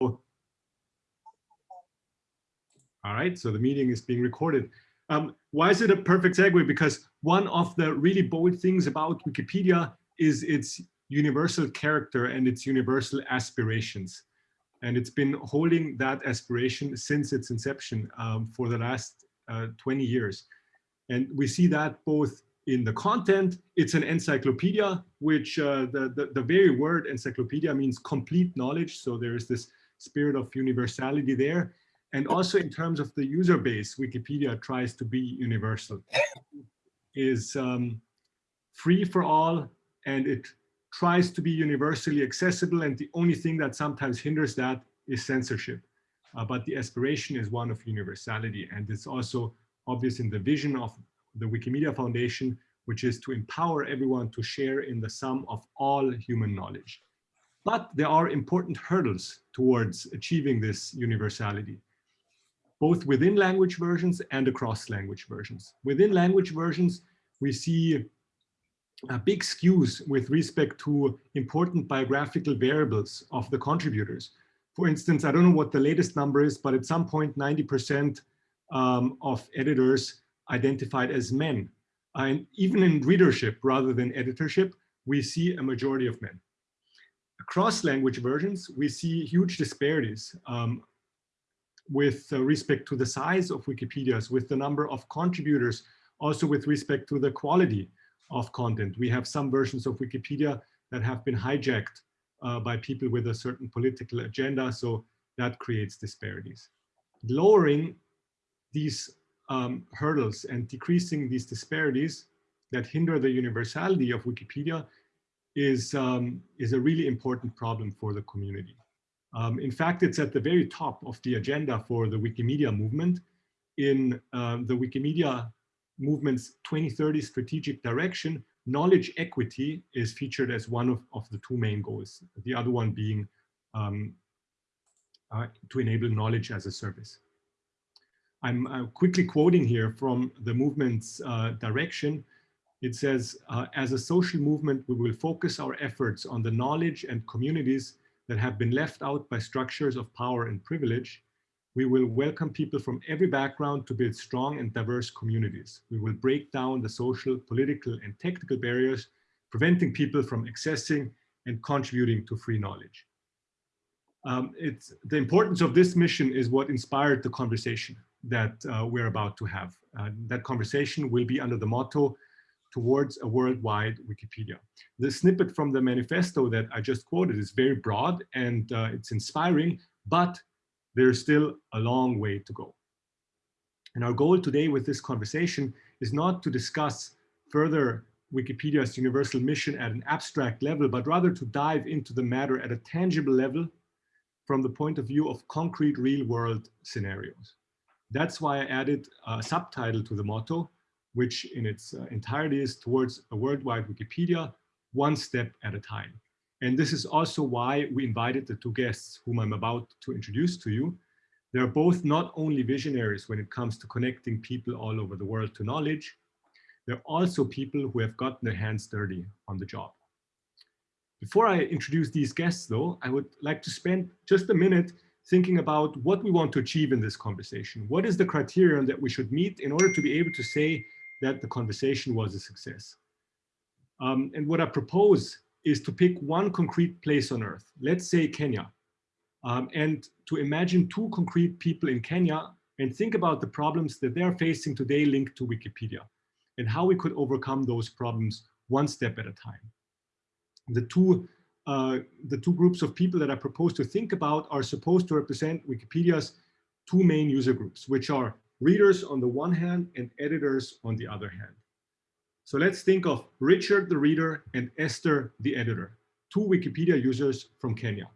All right, so the meeting is being recorded. Um, why is it a perfect segue? Because one of the really bold things about Wikipedia is its universal character and its universal aspirations. And it's been holding that aspiration since its inception um, for the last uh, 20 years. And we see that both in the content, it's an encyclopedia, which uh, the, the, the very word encyclopedia means complete knowledge. So there is this spirit of universality there. And also in terms of the user base, Wikipedia tries to be universal. is um, free for all and it tries to be universally accessible and the only thing that sometimes hinders that is censorship. Uh, but the aspiration is one of universality and it's also obvious in the vision of the Wikimedia Foundation, which is to empower everyone to share in the sum of all human knowledge. But there are important hurdles towards achieving this universality, both within language versions and across language versions. Within language versions, we see uh, big skews with respect to important biographical variables of the contributors. For instance, I don't know what the latest number is, but at some point 90% um, of editors identified as men. And even in readership rather than editorship, we see a majority of men. Across language versions, we see huge disparities um, with uh, respect to the size of Wikipedias, with the number of contributors, also with respect to the quality of content. We have some versions of Wikipedia that have been hijacked uh, by people with a certain political agenda, so that creates disparities. Lowering these um, hurdles and decreasing these disparities that hinder the universality of Wikipedia is, um, is a really important problem for the community. Um, in fact, it's at the very top of the agenda for the Wikimedia movement. In uh, the Wikimedia movement's 2030 strategic direction, knowledge equity is featured as one of, of the two main goals, the other one being um, uh, to enable knowledge as a service. I'm uh, quickly quoting here from the movement's uh, direction. It says, uh, as a social movement, we will focus our efforts on the knowledge and communities that have been left out by structures of power and privilege. We will welcome people from every background to build strong and diverse communities. We will break down the social, political, and technical barriers, preventing people from accessing and contributing to free knowledge. Um, it's, the importance of this mission is what inspired the conversation that uh, we're about to have. Uh, that conversation will be under the motto, towards a worldwide Wikipedia. The snippet from the manifesto that I just quoted is very broad and uh, it's inspiring, but there's still a long way to go. And our goal today with this conversation is not to discuss further Wikipedia's universal mission at an abstract level, but rather to dive into the matter at a tangible level from the point of view of concrete real world scenarios. That's why I added a subtitle to the motto, which in its uh, entirety is towards a worldwide Wikipedia, one step at a time. And this is also why we invited the two guests whom I'm about to introduce to you. They're both not only visionaries when it comes to connecting people all over the world to knowledge, they're also people who have gotten their hands dirty on the job. Before I introduce these guests though, I would like to spend just a minute thinking about what we want to achieve in this conversation. What is the criterion that we should meet in order to be able to say that the conversation was a success? Um, and what I propose is to pick one concrete place on earth, let's say Kenya, um, and to imagine two concrete people in Kenya and think about the problems that they're facing today linked to Wikipedia and how we could overcome those problems one step at a time. The two uh, the two groups of people that I propose to think about are supposed to represent Wikipedia's two main user groups, which are readers on the one hand and editors on the other hand. So let's think of Richard the reader and Esther the editor, two Wikipedia users from Kenya.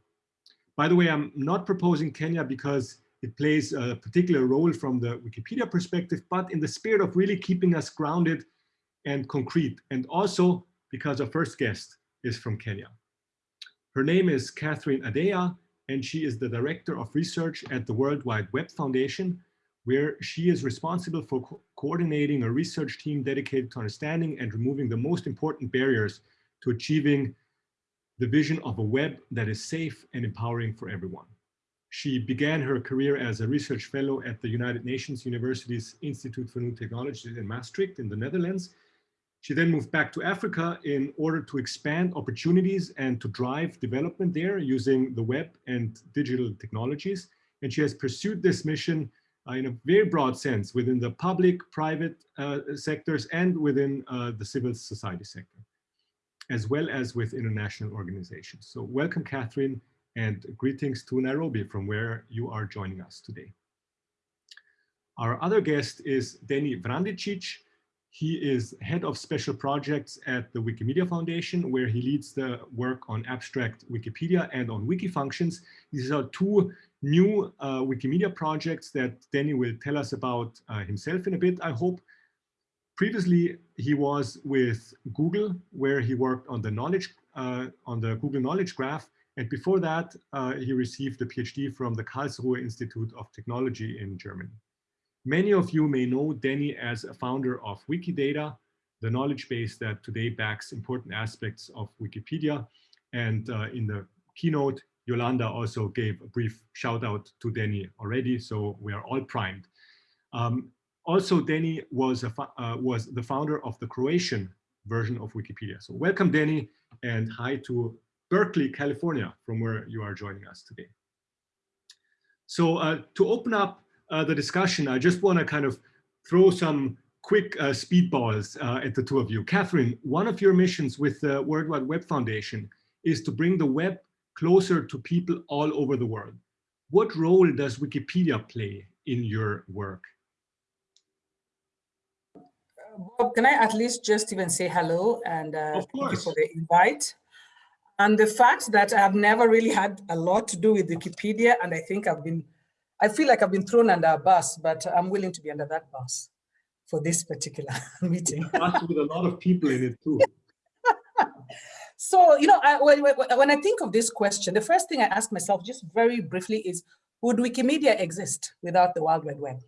By the way, I'm not proposing Kenya because it plays a particular role from the Wikipedia perspective, but in the spirit of really keeping us grounded and concrete, and also because our first guest is from Kenya. Her name is Catherine Adeya, and she is the Director of Research at the World Wide Web Foundation, where she is responsible for co coordinating a research team dedicated to understanding and removing the most important barriers to achieving the vision of a web that is safe and empowering for everyone. She began her career as a research fellow at the United Nations University's Institute for New Technologies in Maastricht in the Netherlands. She then moved back to Africa in order to expand opportunities and to drive development there using the web and digital technologies. And she has pursued this mission in a very broad sense within the public, private uh, sectors and within uh, the civil society sector, as well as with international organizations. So welcome, Catherine, and greetings to Nairobi from where you are joining us today. Our other guest is Denny Vrandečić. He is head of special projects at the Wikimedia Foundation, where he leads the work on abstract Wikipedia and on Wikifunctions. These are two new uh, Wikimedia projects that Denny will tell us about uh, himself in a bit, I hope. Previously, he was with Google, where he worked on the knowledge, uh, on the Google Knowledge Graph, and before that, uh, he received a PhD from the Karlsruhe Institute of Technology in Germany. Many of you may know Denny as a founder of Wikidata, the knowledge base that today backs important aspects of Wikipedia. And uh, in the keynote, Yolanda also gave a brief shout out to Denny already, so we are all primed. Um, also, Denny was, a, uh, was the founder of the Croatian version of Wikipedia. So welcome, Denny, and hi to Berkeley, California, from where you are joining us today. So uh, to open up uh, the discussion, I just want to kind of throw some quick uh, speedballs uh, at the two of you. Catherine, one of your missions with the World Wide Web Foundation is to bring the web closer to people all over the world. What role does Wikipedia play in your work? Bob, can I at least just even say hello and uh, thank you for the invite. And the fact that I've never really had a lot to do with Wikipedia, and I think I've been, I feel like I've been thrown under a bus, but I'm willing to be under that bus for this particular meeting. with a lot of people in it too. so, you know, I, when, I think of this question, the first thing I ask myself just very briefly is, would Wikimedia exist without the World Wide Web?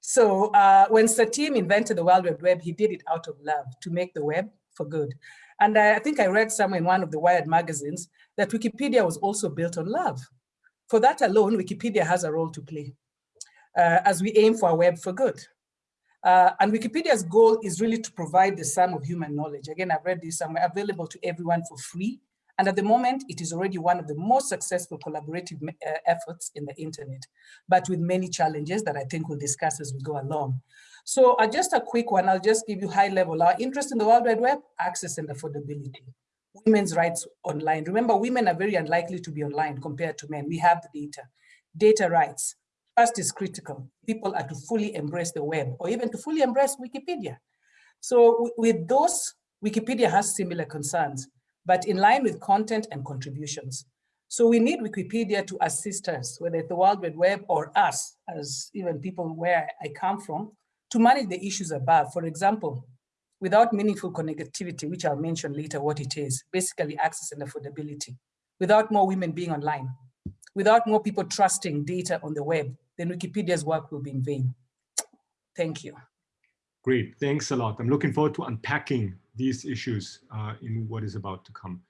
So uh, when Sir Tim invented the World Wide Web, he did it out of love to make the web for good. And I think I read somewhere in one of the Wired magazines that Wikipedia was also built on love. For that alone, Wikipedia has a role to play uh, as we aim for a web for good. Uh, and Wikipedia's goal is really to provide the sum of human knowledge. Again, I've read this somewhere, available to everyone for free. And at the moment, it is already one of the most successful collaborative uh, efforts in the internet, but with many challenges that I think we'll discuss as we go along. So uh, just a quick one, I'll just give you high level. Our interest in the World Wide Web, access and affordability. Women's rights online. Remember, women are very unlikely to be online compared to men. We have the data. Data rights. First is critical. People are to fully embrace the web or even to fully embrace Wikipedia. So with those, Wikipedia has similar concerns, but in line with content and contributions. So we need Wikipedia to assist us, whether it's the World Wide Web or us, as even people where I come from, to manage the issues above. For example, without meaningful connectivity, which I'll mention later what it is, basically access and affordability, without more women being online, without more people trusting data on the web, then Wikipedia's work will be in vain. Thank you. Great, thanks a lot. I'm looking forward to unpacking these issues uh, in what is about to come.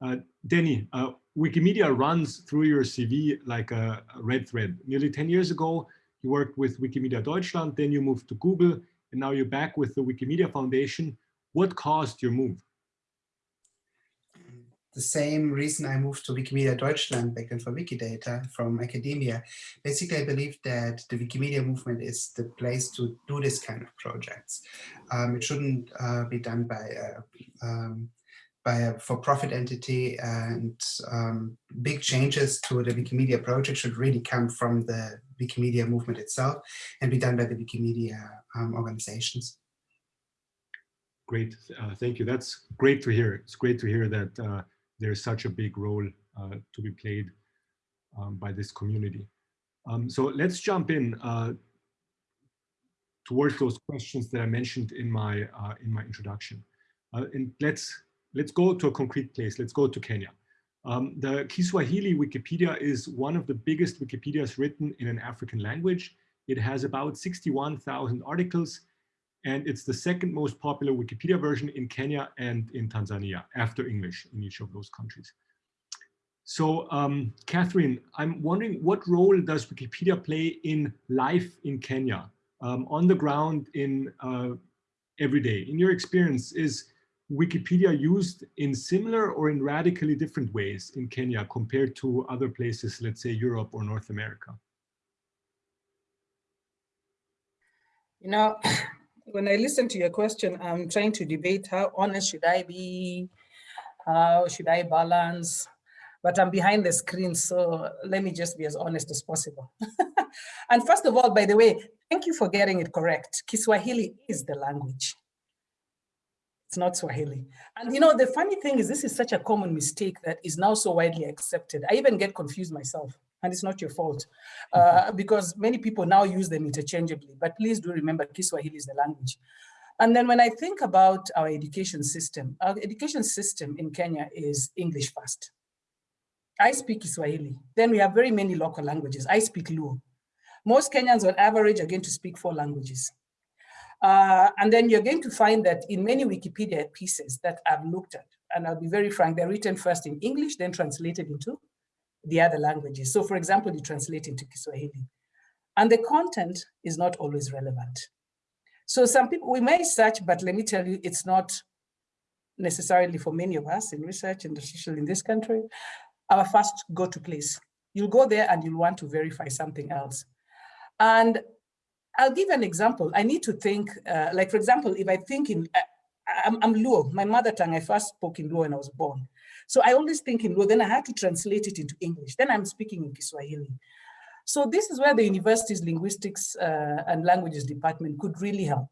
Uh, Denny, uh, Wikimedia runs through your CV like a, a red thread. Nearly 10 years ago, you worked with Wikimedia Deutschland, then you moved to Google, and now you're back with the Wikimedia Foundation. What caused your move? The same reason I moved to Wikimedia Deutschland back then for Wikidata from academia. Basically, I believe that the Wikimedia movement is the place to do this kind of projects. Um, it shouldn't uh, be done by a, um, by a for-profit entity and um, big changes to the Wikimedia project should really come from the Wikimedia movement itself and be done by the Wikimedia um, organizations. Great, uh, thank you. That's great to hear. It's great to hear that uh, there's such a big role uh, to be played um, by this community. Um, so let's jump in uh, towards those questions that I mentioned in my uh, in my introduction. Uh, and let's let's go to a concrete place. Let's go to Kenya. Um, the Kiswahili Wikipedia is one of the biggest Wikipedias written in an African language. It has about 61,000 articles, and it's the second most popular Wikipedia version in Kenya and in Tanzania, after English in each of those countries. So, um, Catherine, I'm wondering what role does Wikipedia play in life in Kenya, um, on the ground in uh, every day? In your experience, is Wikipedia used in similar or in radically different ways in Kenya compared to other places, let's say Europe or North America? You know, when I listen to your question, I'm trying to debate how honest should I be? How should I balance? But I'm behind the screen, so let me just be as honest as possible. and first of all, by the way, thank you for getting it correct. Kiswahili is the language. It's not Swahili. And you know, the funny thing is this is such a common mistake that is now so widely accepted. I even get confused myself and it's not your fault uh, mm-hmm. because many people now use them interchangeably, but please do remember Kiswahili is the language. And then when I think about our education system, our education system in Kenya is English first. I speak Kiswahili. Then we have very many local languages. I speak Luo. Most Kenyans on average are going to speak four languages. Uh, and then you're going to find that in many Wikipedia pieces that I've looked at, and I'll be very frank, they're written first in English, then translated into the other languages. So for example, you translate into Kiswahili. And the content is not always relevant. So some people, we may search, but let me tell you, it's not necessarily for many of us in research and especially in this country, our first go-to place. You'll go there and you'll want to verify something else. And I'll give an example. I need to think, uh, like for example, if I think in, uh, I'm, I'm Luo, my mother tongue, I first spoke in Luo when I was born. So I always think in Luo, then I had to translate it into English. Then I'm speaking in Kiswahili. So this is where the university's linguistics uh, and languages department could really help.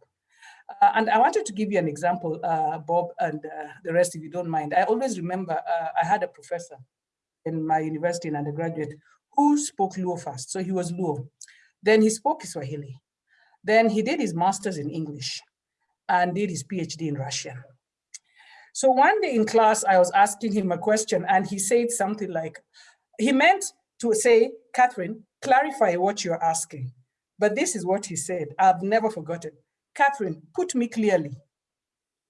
Uh, and I wanted to give you an example, uh, Bob and uh, the rest, if you don't mind. I always remember uh, I had a professor in my university in undergraduate who spoke Luo first. So he was Luo. Then he spoke Kiswahili. Then he did his master's in English and did his PhD in Russian. So one day in class, I was asking him a question and he said something like, he meant to say, Catherine, clarify what you're asking. But this is what he said. I've never forgotten. Catherine, put me clearly.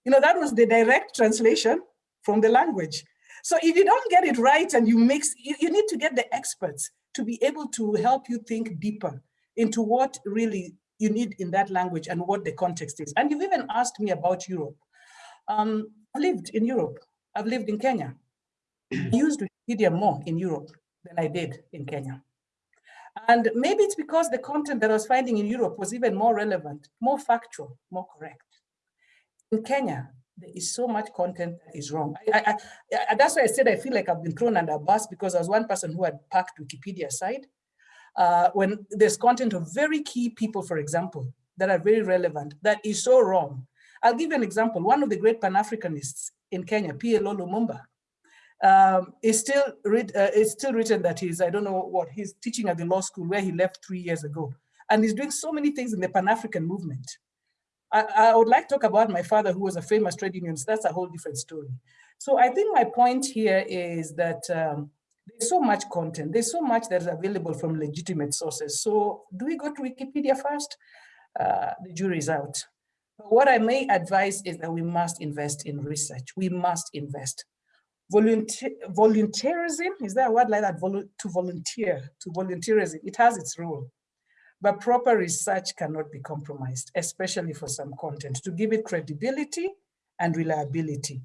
You know, that was the direct translation from the language. So if you don't get it right and you mix, you, you need to get the experts to be able to help you think deeper into what really you need in that language and what the context is. And you've even asked me about Europe. Um, I lived in Europe. I've lived in Kenya. I used Wikipedia more in Europe than I did in Kenya. And maybe it's because the content that I was finding in Europe was even more relevant, more factual, more correct. In Kenya, there is so much content that is wrong. I, I, I, that's why I said I feel like I've been thrown under a bus because I was one person who had packed Wikipedia aside. Uh, when there's content of very key people, for example, that are very relevant, that is so wrong. I'll give you an example. One of the great Pan-Africanists in Kenya, PLO Lumumba, um, is still uh, still written that he's, I don't know what, he's teaching at the law school where he left three years ago. And he's doing so many things in the Pan-African movement. I, I, would like to talk about my father, who was a famous trade unionist. That's a whole different story. So I think my point here is that um, there's so much content. There's so much that is available from legitimate sources. So do we go to Wikipedia first? Uh, the jury is out. What I may advise is that we must invest in research. We must invest. Volunteer, volunteerism, is there a word like that? To volunteer, to volunteerism, it has its role. But proper research cannot be compromised, especially for some content, to give it credibility and reliability.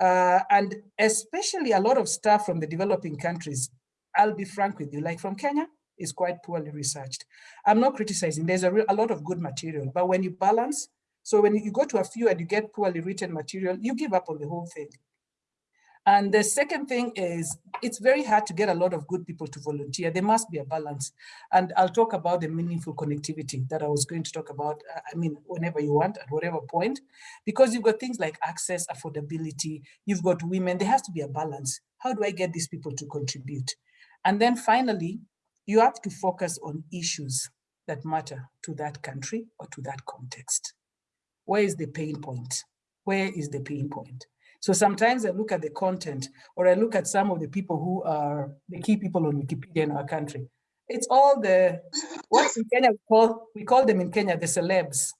Uh, and especially a lot of stuff from the developing countries, I'll be frank with you, like from Kenya, is quite poorly researched. I'm not criticizing, there's a, a lot of good material, but when you balance, so when you go to a few and you get poorly written material, you give up on the whole thing. And the second thing is, it's very hard to get a lot of good people to volunteer. There must be a balance. And I'll talk about the meaningful connectivity that I was going to talk about, uh, I mean, whenever you want, at whatever point, because you've got things like access, affordability, you've got women, there has to be a balance. How do I get these people to contribute? And then finally, you have to focus on issues that matter to that country or to that context. Where is the pain point? Where is the pain point? So sometimes I look at the content or I look at some of the people who are the key people on Wikipedia in our country. It's all the, what's in Kenya, we call, we call them in Kenya the celebs.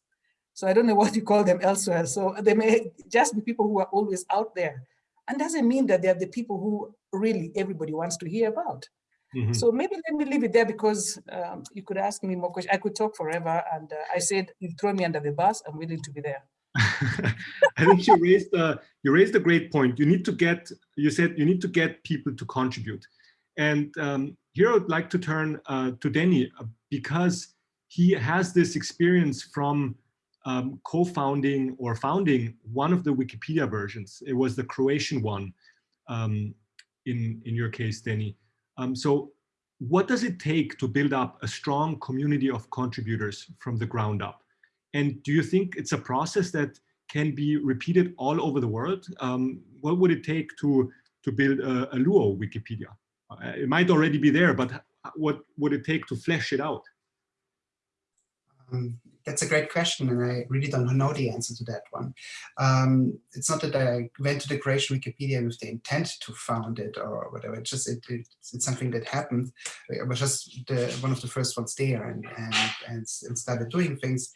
So I don't know what you call them elsewhere. So they may just be people who are always out there. And doesn't mean that they're the people who really everybody wants to hear about. Mm -hmm. So maybe let me leave it there because um, you could ask me more questions. I could talk forever. And uh, I said, you throw me under the bus, I'm willing to be there. I think you raised a, you raised a great point. You need to get, you said you need to get people to contribute. And um, here I would like to turn uh, to Denny uh, because he has this experience from um, co-founding or founding one of the Wikipedia versions. It was the Croatian one um, in, in your case, Denny. Um, so what does it take to build up a strong community of contributors from the ground up? And do you think it's a process that can be repeated all over the world? Um, what would it take to, to build a, a Luo Wikipedia? Uh, it might already be there, but what would it take to flesh it out? Um, that's a great question, and I really don't know the answer to that one. Um, it's not that I went to the Croatian Wikipedia with the intent to found it or whatever. It's just it, it's, it's, something that happened. I was just the, one of the first ones there, and, and and and started doing things,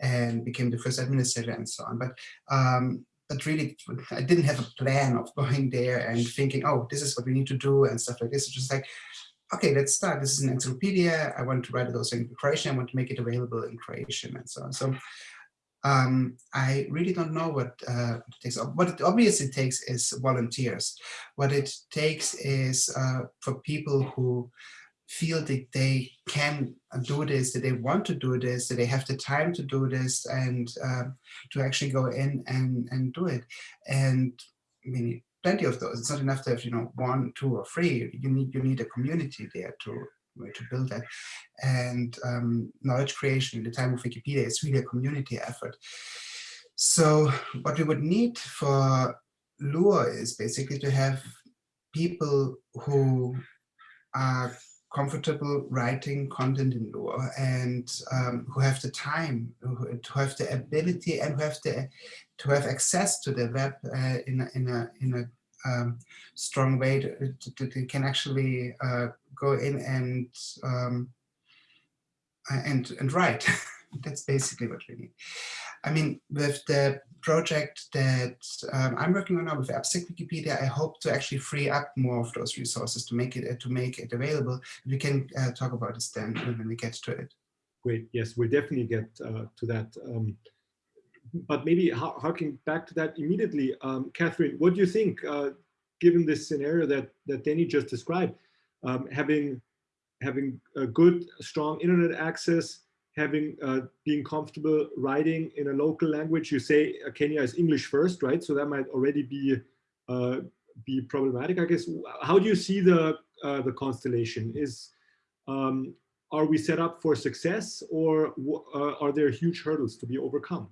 and became the first administrator and so on. But um, but really, I didn't have a plan of going there and thinking, oh, this is what we need to do and stuff like this. It's just like, okay, let's start. This is an encyclopedia. I want to write it also in Croatian. I want to make it available in Croatian and so on. So um, I really don't know what uh, it takes. What it obviously takes is volunteers. What it takes is uh, for people who feel that they can do this, that they want to do this, that they have the time to do this and uh, to actually go in and, and do it. And I mean, plenty of those. It's not enough to have, you know, one, two, or three. You need you need a community there to to build that. And um, knowledge creation in the time of Wikipedia is really a community effort. So what we would need for Luo is basically to have people who are comfortable writing content in Luo and um, who have the time, who, who have the ability and who have the to have access to the web uh, in a, in a in a um, strong way to, can actually uh, go in and um, and and write. That's basically what we need. I mean, with the project that um, I'm working on now with Abstract Wikipedia, I hope to actually free up more of those resources to make it to make it available. We can uh, talk about this then when we get to it. Great. Yes, we'll definitely get uh, to that. Um, but maybe harking back to that immediately, um, Catherine, what do you think, uh, given this scenario that that Danny just described, um, having having a good, strong internet access, having uh, being comfortable writing in a local language. You say uh, Kenya is English first, right? So that might already be uh, be problematic, I guess. How do you see the uh, the constellation? Is um, are we set up for success, or uh, are there huge hurdles to be overcome?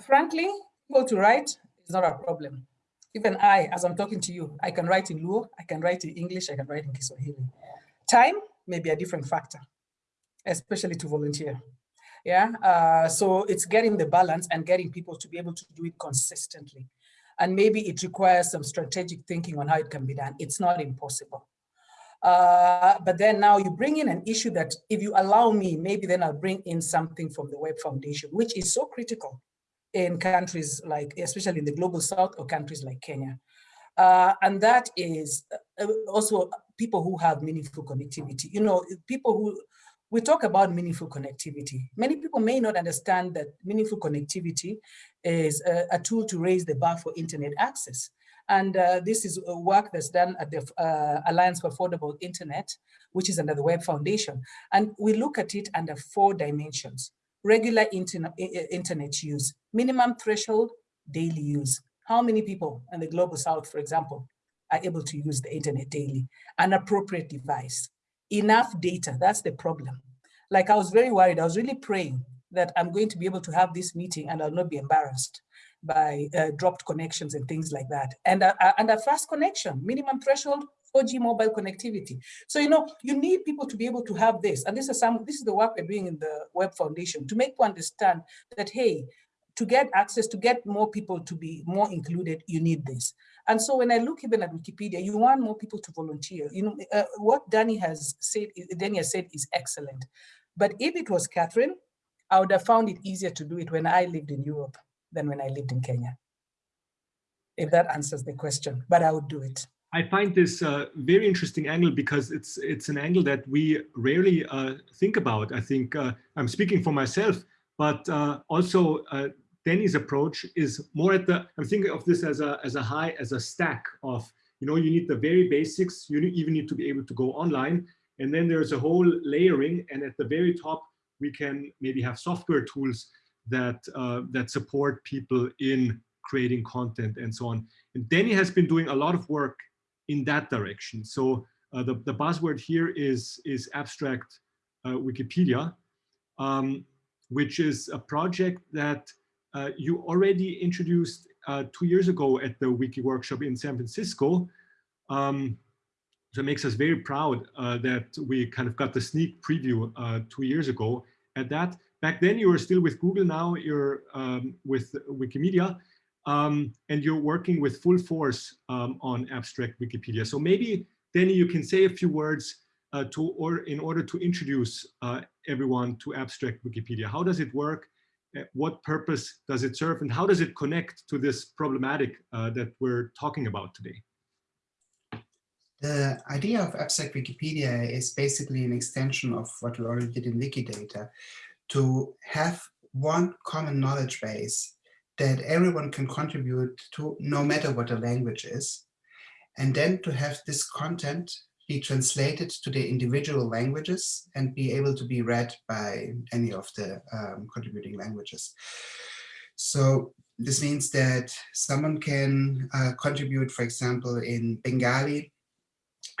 Frankly, go to write is not a problem. Even I, as I'm talking to you, I can write in Luo, I can write in English, I can write in Kiswahili. Time may be a different factor, especially to volunteer. Yeah, uh, so it's getting the balance and getting people to be able to do it consistently. And maybe it requires some strategic thinking on how it can be done. It's not impossible. Uh, but then now you bring in an issue that if you allow me, maybe then I'll bring in something from the Web Foundation, which is so critical in countries like, especially in the global south or countries like Kenya. Uh, and that is uh, also people who have meaningful connectivity. You know, people who, we talk about meaningful connectivity. Many people may not understand that meaningful connectivity is a, a tool to raise the bar for internet access. And uh, this is work that's done at the uh, Alliance for Affordable Internet, which is under the Web Foundation. And we look at it under four dimensions regular internet, internet use, minimum threshold, daily use. How many people in the global south, for example, are able to use the internet daily? An appropriate device, enough data, that's the problem. Like I was very worried, I was really praying that I'm going to be able to have this meeting and I'll not be embarrassed by uh, dropped connections and things like that. And, uh, and a fast connection, minimum threshold, 4G mobile connectivity. So, you know, you need people to be able to have this. And this is some, this is the work we're doing in the Web Foundation to make people understand that, hey, to get access, to get more people to be more included, you need this. And so when I look even at Wikipedia, you want more people to volunteer. You know, uh, what Danny has said, Danny has said is excellent. But if it was Catherine, I would have found it easier to do it when I lived in Europe than when I lived in Kenya. If that answers the question, but I would do it. I find this a very interesting angle because it's it's an angle that we rarely uh, think about. I think uh, I'm speaking for myself, but uh, also uh, Danny's approach is more at the. I'm thinking of this as a as a high as a stack of you know you need the very basics. You even need to be able to go online, and then there's a whole layering, and at the very top we can maybe have software tools that uh, that support people in creating content and so on. And Danny has been doing a lot of work in that direction. So uh, the, the buzzword here is, is abstract uh, Wikipedia, um, which is a project that uh, you already introduced uh, two years ago at the Wiki Workshop in San Francisco. Um, so it makes us very proud uh, that we kind of got the sneak preview uh, two years ago at that. Back then you were still with Google, now you're um, with Wikimedia um, and you're working with full force um, on abstract Wikipedia. So maybe, Danny, you can say a few words uh, to or in order to introduce uh, everyone to abstract Wikipedia. How does it work? Uh, what purpose does it serve? And how does it connect to this problematic uh, that we're talking about today? The idea of abstract Wikipedia is basically an extension of what we already did in Wikidata to have one common knowledge base that everyone can contribute to no matter what the language is. And then to have this content be translated to the individual languages and be able to be read by any of the um, contributing languages. So this means that someone can uh, contribute, for example, in Bengali,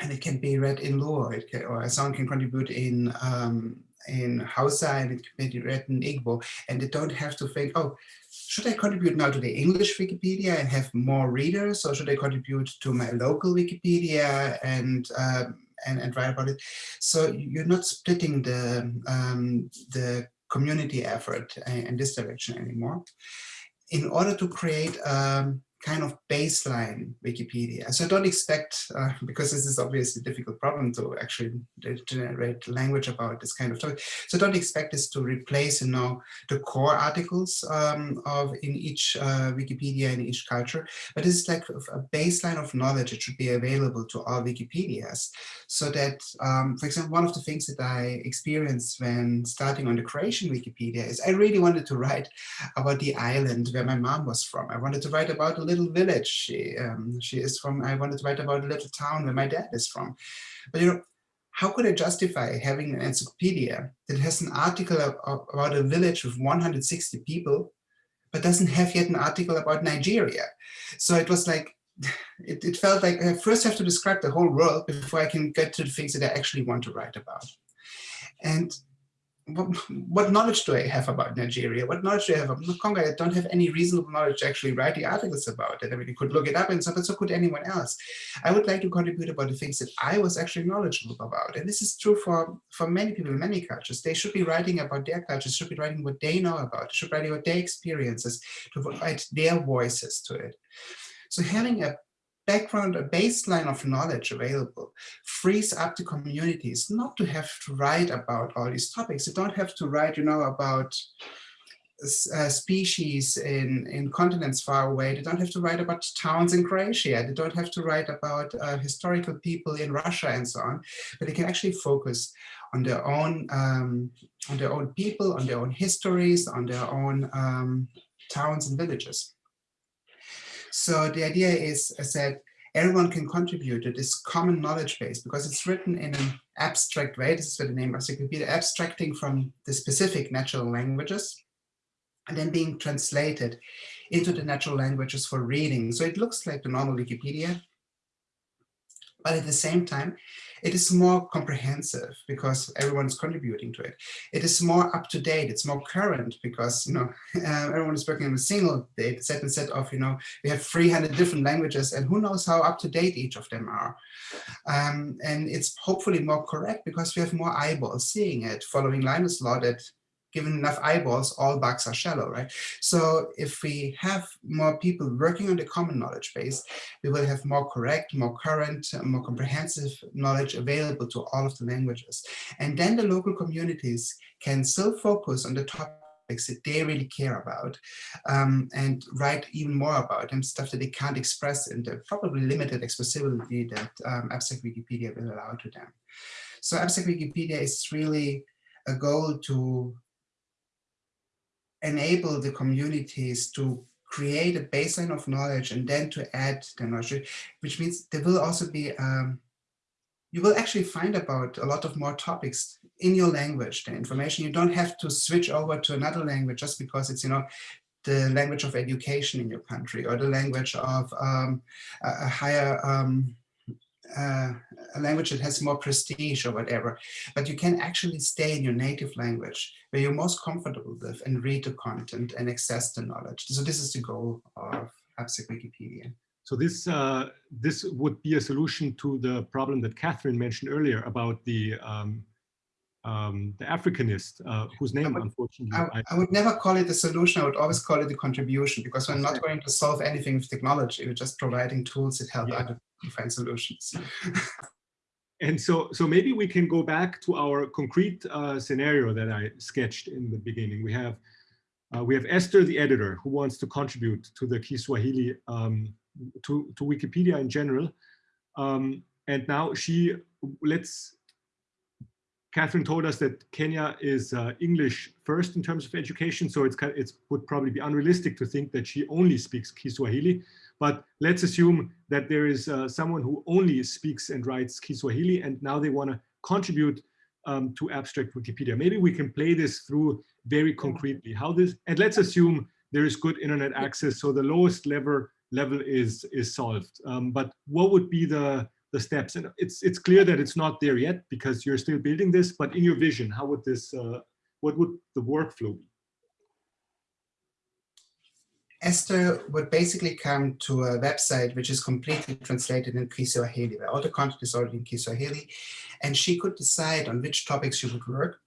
and it can be read in Luo, can, or someone can contribute in um, in Hausa and it can be read in Igbo, and they don't have to think, oh, should I contribute now to the English Wikipedia and have more readers, or should I contribute to my local Wikipedia and um, and, and write about it? So you're not splitting the um, the community effort in this direction anymore. In order to create um, kind of baseline Wikipedia. So don't expect, uh, because this is obviously a difficult problem to actually generate language about this kind of topic. So don't expect this to replace, you know, the core articles um, of in each uh, Wikipedia in each culture, but this is like a baseline of knowledge. that should be available to all Wikipedias so that, um, for example, one of the things that I experienced when starting on the Croatian Wikipedia is I really wanted to write about the island where my mom was from. I wanted to write about little village. She, um, she is from, I wanted to write about a little town where my dad is from. But you know, how could I justify having an encyclopedia that has an article about a village with 160 people, but doesn't have yet an article about Nigeria? So it was like, it, it felt like I first have to describe the whole world before I can get to the things that I actually want to write about. And what, what, knowledge do I have about Nigeria? What knowledge do I have about Congo? I don't have any reasonable knowledge to actually write the articles about it. I mean, you could look it up and so, but so could anyone else. I would like to contribute about the things that I was actually knowledgeable about. And this is true for, for many people in many cultures. They should be writing about their cultures, should be writing what they know about, they should be writing about their experiences, to provide their voices to it. So having a background, a baseline of knowledge available, frees up the communities not to have to write about all these topics. They don't have to write, you know, about uh, species in, in continents far away. They don't have to write about towns in Croatia. They don't have to write about uh, historical people in Russia and so on. But they can actually focus on their own, um, on their own people, on their own histories, on their own um, towns and villages. So the idea is, I said, everyone can contribute to this common knowledge base because it's written in an abstract way. This is where the name of Wikipedia, abstracting from the specific natural languages and then being translated into the natural languages for reading. So it looks like the normal Wikipedia, but at the same time, it is more comprehensive because everyone is contributing to it. It is more up to date. It's more current because you know uh, everyone is working on a single data set instead of you know we have 300 different languages and who knows how up to date each of them are. Um, and it's hopefully more correct because we have more eyeballs seeing it, following Linus' law that given enough eyeballs, all bugs are shallow, right? So if we have more people working on the common knowledge base, we will have more correct, more current, more comprehensive knowledge available to all of the languages. And then the local communities can still focus on the topics that they really care about um, and write even more about and stuff that they can't express in the probably limited expressibility that um, abstract Wikipedia will allow to them. So abstract Wikipedia is really a goal to enable the communities to create a baseline of knowledge and then to add the knowledge, which means there will also be, um, you will actually find about a lot of more topics in your language, the information. You don't have to switch over to another language just because it's, you know, the language of education in your country or the language of um, a, higher um, uh, a language that has more prestige or whatever, but you can actually stay in your native language where you're most comfortable with and read the content and access the knowledge. So this is the goal of Abstract Wikipedia. So this uh, this would be a solution to the problem that Catherine mentioned earlier about the um, um, the Africanist, uh, whose name, I would, unfortunately, I, I, would never call it a solution. I would always call it a contribution because we're not going to solve anything with technology. We're just providing tools that help yeah. other find solutions. and so, so maybe we can go back to our concrete uh, scenario that I sketched in the beginning. We have uh, we have Esther, the editor, who wants to contribute to the Kiswahili, um, to, to Wikipedia in general. Um, and now she, let's Catherine told us that Kenya is uh, English first in terms of education, so it's it would probably be unrealistic to think that she only speaks Kiswahili. But let's assume that there is uh, someone who only speaks and writes Kiswahili, and now they want to contribute um, to abstract Wikipedia. Maybe we can play this through very concretely. How this, and let's assume there is good internet access, so the lowest level level is is solved. Um, but what would be the the steps. And it's it's clear that it's not there yet because you're still building this. But in your vision, how would this? Uh, what would the workflow be? Esther would basically come to a website which is completely translated in Kiswahili, where all the content is already in Kiswahili, and she could decide on which topics she would work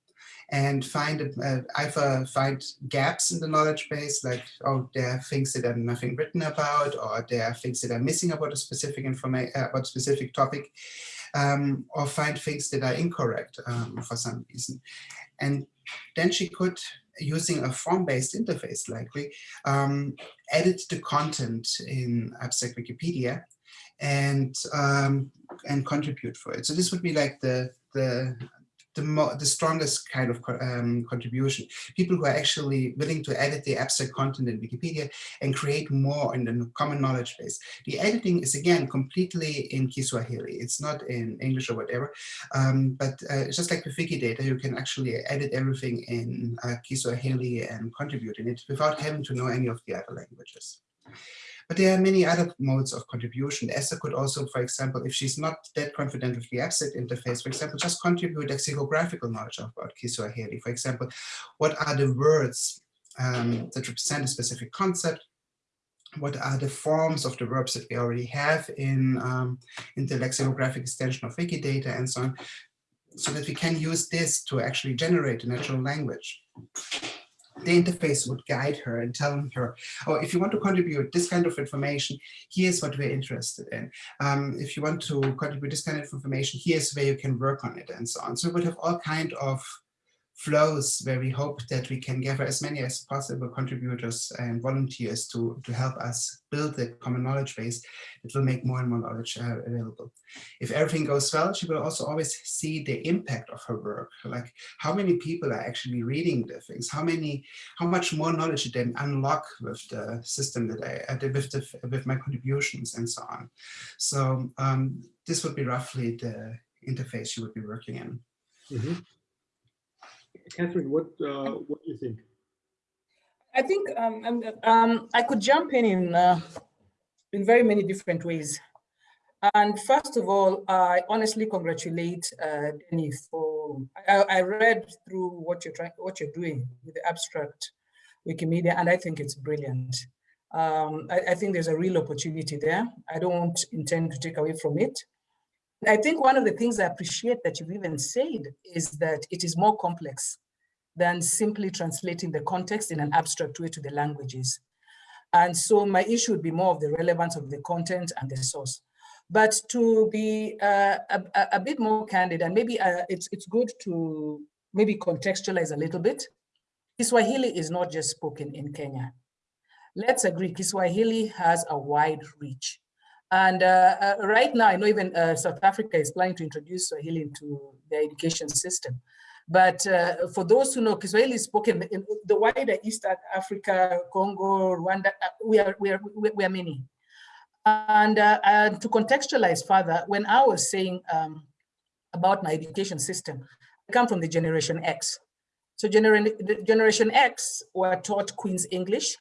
and find uh, either find gaps in the knowledge base, like oh, there are things that are nothing written about, or there are things that are missing about a specific information uh, about a specific topic, um, or find things that are incorrect um, for some reason. And then she could, using a form-based interface likely, um, edit the content in Abstract Wikipedia and um, and contribute for it. So this would be like the the the, the strongest kind of um, contribution. People who are actually willing to edit the abstract content in Wikipedia and create more in the common knowledge base. The editing is again completely in Kiswahili. It's not in English or whatever. Um, but uh, just like with Wikidata, you can actually edit everything in uh, Kiswahili and contribute in it without having to know any of the other languages. But there are many other modes of contribution. Esther could also, for example, if she's not that confident with the abstract interface, for example, just contribute lexicographical knowledge about Kiswahili. For example, what are the words um, that represent a specific concept? What are the forms of the verbs that we already have in, um, in the lexicographic extension of Wikidata and so on, so that we can use this to actually generate a natural language the interface would guide her and tell her, oh, if you want to contribute this kind of information, here's what we're interested in. Um, if you want to contribute this kind of information, here's where you can work on it and so on. So we would have all kind of flows where we hope that we can gather as many as possible contributors and volunteers to, to help us build the common knowledge base that will make more and more knowledge uh, available. If everything goes well, she will also always see the impact of her work, like how many people are actually reading the things, how many, how much more knowledge did they unlock with the system that I, uh, with, the, with my contributions and so on. So um, this would be roughly the interface you would be working in. Mm -hmm. Catherine, what uh, what do you think? I think um, um, I could jump in in, uh, in very many different ways. And first of all, I honestly congratulate uh, Denny for. I, I, read through what you're trying, what you're doing with the abstract Wikimedia, and I think it's brilliant. Um, I, I, think there's a real opportunity there. I don't intend to take away from it. I think one of the things I appreciate that you've even said is that it is more complex than simply translating the context in an abstract way to the languages. And so my issue would be more of the relevance of the content and the source. But to be uh, a, a, bit more candid, and maybe uh, it's, it's good to maybe contextualize a little bit. Kiswahili is not just spoken in Kenya. Let's agree, Kiswahili has a wide reach. And uh, uh, right now, I know even uh, South Africa is planning to introduce Swahili into their education system. But uh, for those who know, Kiswahili is spoken in the wider East Africa, Congo, Rwanda, uh, we are, we are, we are many. And, uh, and to contextualize further, when I was saying um, about my education system, I come from the Generation X. So gener Generation X were taught Queen's English,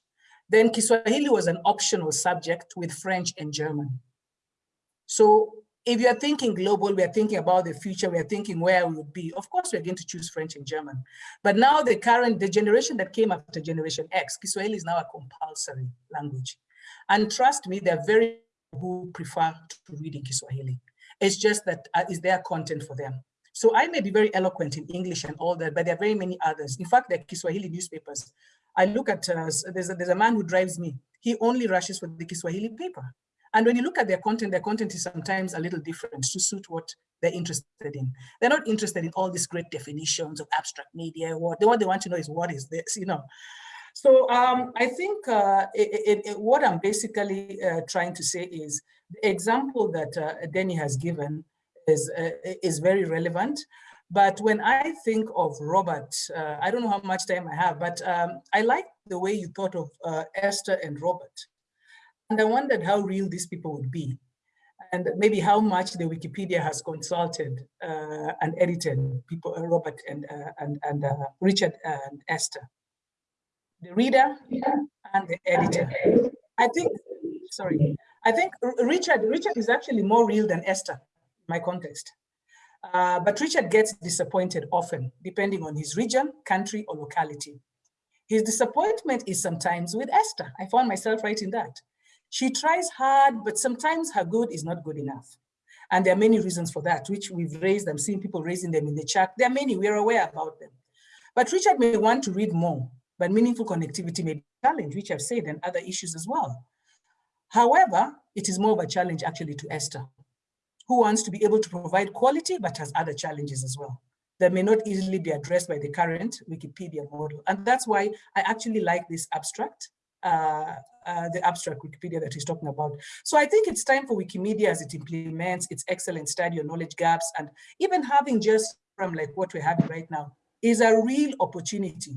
then Kiswahili was an optional subject with French and German. So if you're thinking global, we're thinking about the future, we're thinking where we would be, of course, we're going to choose French and German. But now the current, the generation that came after Generation X, Kiswahili is now a compulsory language. And trust me, there are very who prefer to read in Kiswahili. It's just that uh, is there content for them. So I may be very eloquent in English and all that, but there are very many others. In fact, the Kiswahili newspapers I look at, uh, there's, a, there's a man who drives me. He only rushes for the Kiswahili paper. And when you look at their content, their content is sometimes a little different to suit what they're interested in. They're not interested in all these great definitions of abstract media. What they, what they want to know is what is this, you know. So um, I think uh, it, it, what I'm basically uh, trying to say is the example that uh, Denny has given is, uh, is very relevant. But when I think of Robert, uh, I don't know how much time I have, but um, I like the way you thought of uh, Esther and Robert. And I wondered how real these people would be and maybe how much the Wikipedia has consulted uh, and edited people, uh, Robert and, uh, and, and uh, Richard and Esther. The reader and the editor. I think, sorry, I think Richard, Richard is actually more real than Esther, in my context. Uh, but Richard gets disappointed often, depending on his region, country, or locality. His disappointment is sometimes with Esther. I found myself writing that. She tries hard, but sometimes her good is not good enough. And there are many reasons for that, which we've raised. I'm seeing people raising them in the chat. There are many, we're aware about them. But Richard may want to read more, but meaningful connectivity may be a challenge, which I've said, and other issues as well. However, it is more of a challenge actually to Esther who wants to be able to provide quality, but has other challenges as well that may not easily be addressed by the current Wikipedia model. And that's why I actually like this abstract, uh, uh, the abstract Wikipedia that he's talking about. So I think it's time for Wikimedia as it implements its excellent study on knowledge gaps and even having just from like what we're having right now is a real opportunity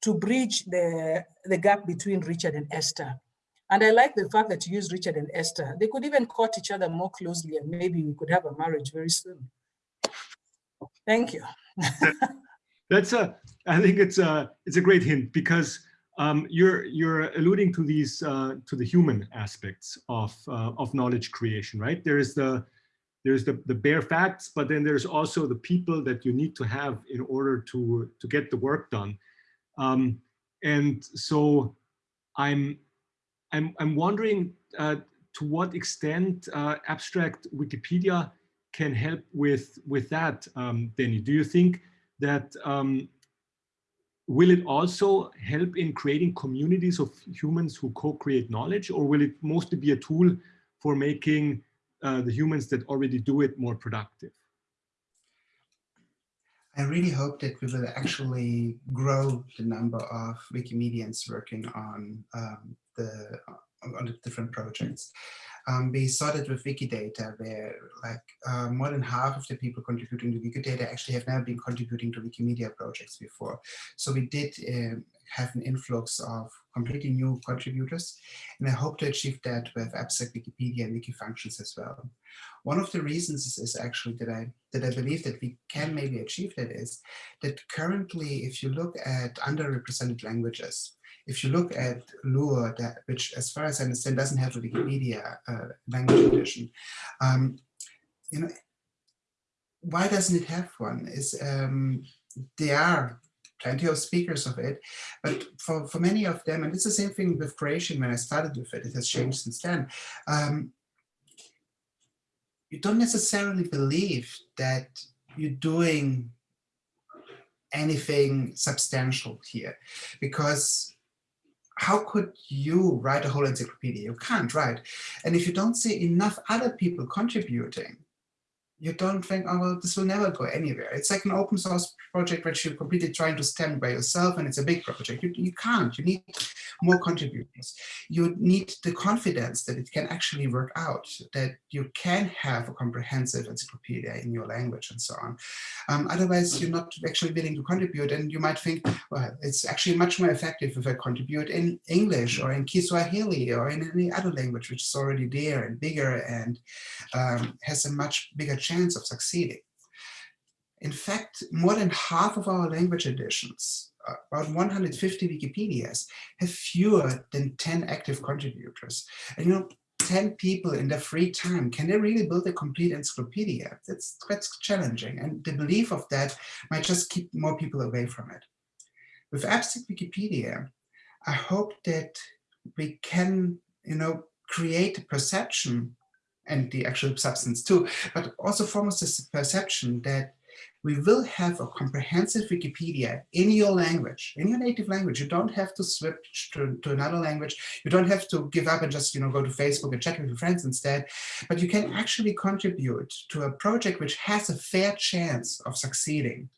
to bridge the, the gap between Richard and Esther and I like the fact that you use Richard and Esther. They could even court each other more closely and maybe we could have a marriage very soon. Thank you. That's a, I think it's a, it's a great hint because um, you're, you're alluding to these, uh, to the human aspects of, uh, of knowledge creation, right? There is the, there's the, the bare facts, but then there's also the people that you need to have in order to, to get the work done. Um, and so I'm, I'm, I'm wondering uh, to what extent uh, abstract Wikipedia can help with, with that, um, Denny. Do you think that um, will it also help in creating communities of humans who co-create knowledge or will it mostly be a tool for making uh, the humans that already do it more productive? I really hope that we will actually grow the number of Wikimedians working on um, the on the different projects. Um, we started with Wikidata, where like uh, more than half of the people contributing to Wikidata actually have never been contributing to Wikimedia projects before. So we did uh, have an influx of completely new contributors, and I hope to achieve that with Abstract Wikipedia and Wikifunctions as well. One of the reasons is, is actually that I that I believe that we can maybe achieve that is that currently, if you look at underrepresented languages, if you look at Luo, that, which as far as I understand doesn't have a Wikipedia uh, language edition, um, you know, why doesn't it have one? Is um, there are plenty of speakers of it, but for, for many of them, and it's the same thing with Croatian when I started with it, it has changed since then. Um, you don't necessarily believe that you're doing anything substantial here because how could you write a whole encyclopedia? You can't, right? And if you don't see enough other people contributing, you don't think, oh, well, this will never go anywhere. It's like an open source project which you're completely trying to stem by yourself and it's a big project. You, you can't, you need more contributors. You need the confidence that it can actually work out, that you can have a comprehensive encyclopedia in your language and so on. Um, otherwise, you're not actually willing to contribute and you might think, well, it's actually much more effective if I contribute in English or in Kiswahili or in any other language which is already there and bigger and um, has a much bigger chance of succeeding. In fact, more than half of our language editions, about 150 Wikipedias, have fewer than 10 active contributors. And you know, 10 people in their free time, can they really build a complete encyclopedia? That's, that's challenging. And the belief of that might just keep more people away from it. With Abstract Wikipedia, I hope that we can, you know, create a perception and the actual substance too, but also forms this perception that we will have a comprehensive Wikipedia in your language, in your native language. You don't have to switch to, to another language. You don't have to give up and just you know go to Facebook and chat with your friends instead. But you can actually contribute to a project which has a fair chance of succeeding,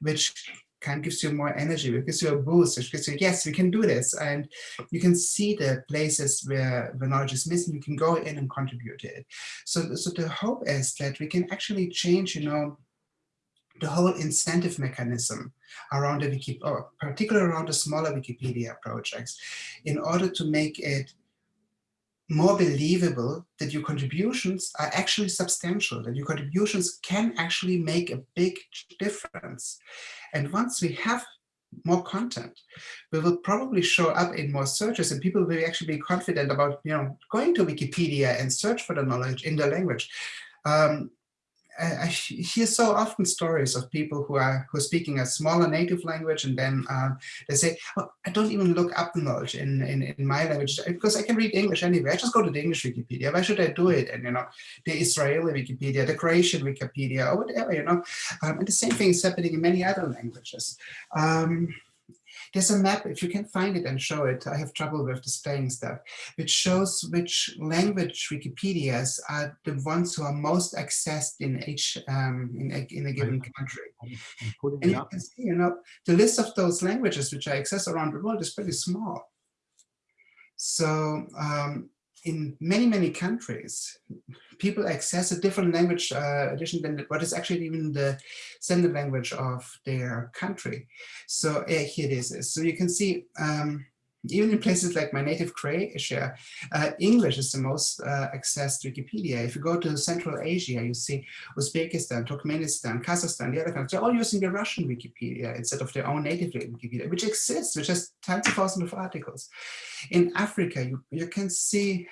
which kind of gives you more energy, it gives you a boost, which gives you, yes, we can do this. And you can see the places where the knowledge is missing, you can go in and contribute it. So, so the hope is that we can actually change, you know, the whole incentive mechanism around the Wiki, or particularly around the smaller Wikipedia projects, in order to make it more believable that your contributions are actually substantial, that your contributions can actually make a big difference. And once we have more content, we will probably show up in more searches and people will actually be confident about you know, going to Wikipedia and search for the knowledge in the language. Um, I hear so often stories of people who are who are speaking a smaller native language and then uh, they say, oh, I don't even look up the knowledge in, in, in my language because I can read English anyway. I just go to the English Wikipedia. Why should I do it? And, you know, the Israeli Wikipedia, the Croatian Wikipedia, or whatever, you know. Um, and the same thing is happening in many other languages. Um, there's a map, if you can find it and show it, I have trouble with displaying stuff, which shows which language Wikipedias are the ones who are most accessed in each um, in, a, in a given country. And you can see, you know, the list of those languages which are accessed around the world is pretty small. So um, in many, many countries, people access a different language uh, edition than what is actually even the standard language of their country. So uh, here it is. So you can see um, even in places like my native Croatia, uh, English is the most uh, accessed Wikipedia. If you go to Central Asia, you see Uzbekistan, Turkmenistan, Kazakhstan, the other countries, they're all using the Russian Wikipedia instead of their own native Wikipedia, which exists, which has tens of thousands of articles. In Africa, you, you can see